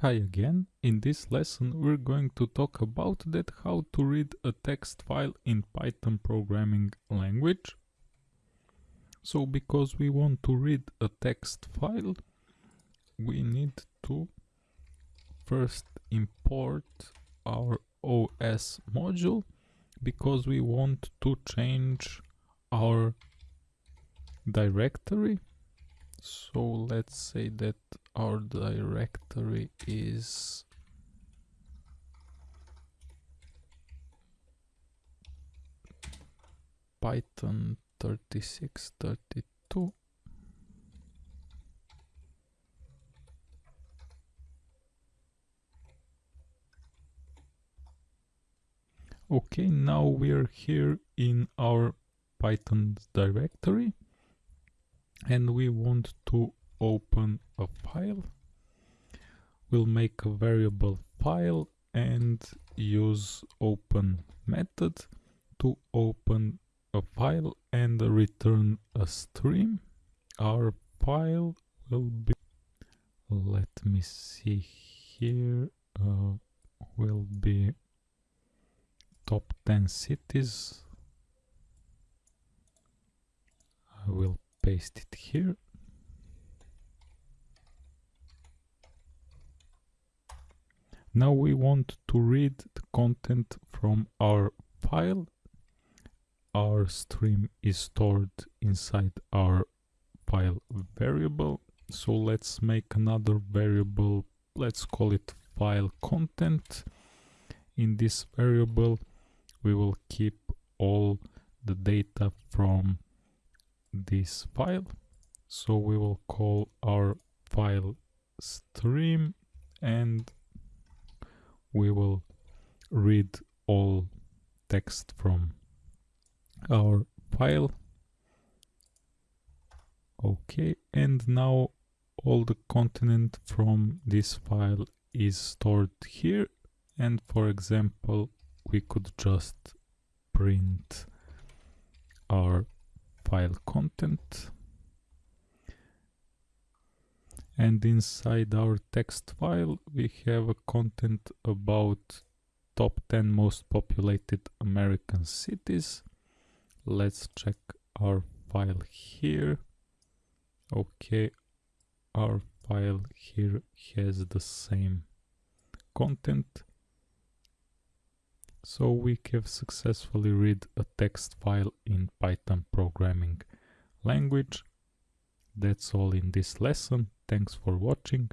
Hi again, in this lesson we're going to talk about that how to read a text file in Python programming language. So because we want to read a text file, we need to first import our OS module because we want to change our directory so let's say that our directory is python 3632 okay now we're here in our python directory and we want to open a file. We'll make a variable file and use open method to open a file and return a stream. Our file will be let me see here uh, will be top 10 cities I will paste it here. Now we want to read the content from our file. Our stream is stored inside our file variable. So let's make another variable. Let's call it file content. In this variable we will keep all the data from this file. So we will call our file stream and we will read all text from our file. Okay and now all the content from this file is stored here. And for example we could just print our file content. And inside our text file we have a content about top 10 most populated American cities. Let's check our file here. Okay our file here has the same content so we have successfully read a text file in Python programming language. That's all in this lesson. Thanks for watching.